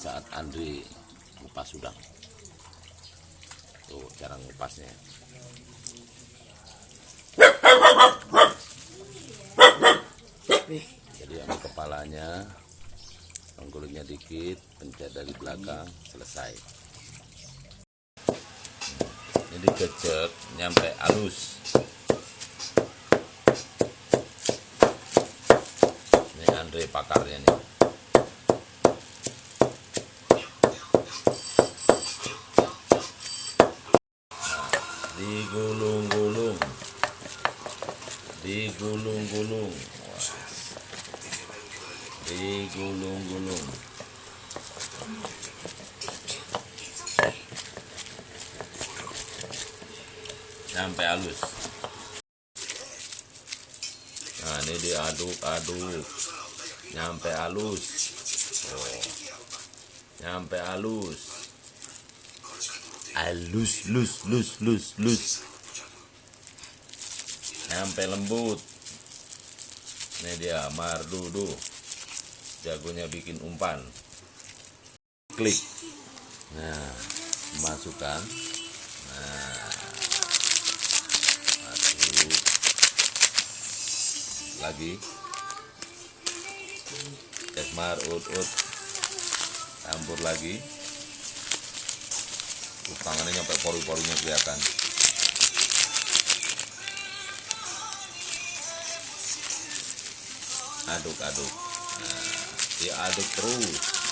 saat Andri ngupas udang. Tuh cara ngupasnya. Jadi ambil kepalanya kulitnya dikit pencet dari belakang selesai. Ini dikecek nyampe halus. Ini Andre pakarnya nih digulung-gulung. Digulung-gulung. Digulung-gulung. Sampai halus. Nah ini diaduk-aduk. Nyampe halus. Oh. nyampe halus halus lus lus lus lus nyampe lembut. Ini dia mardudu jagonya bikin umpan. Klik. Nah masukkan. Nah masuk. Lagi. Kesmar ut ut. Campur lagi Tuh, tangannya nyampe pori-porinya kelihatan. Aduk-aduk nah, diaduk terus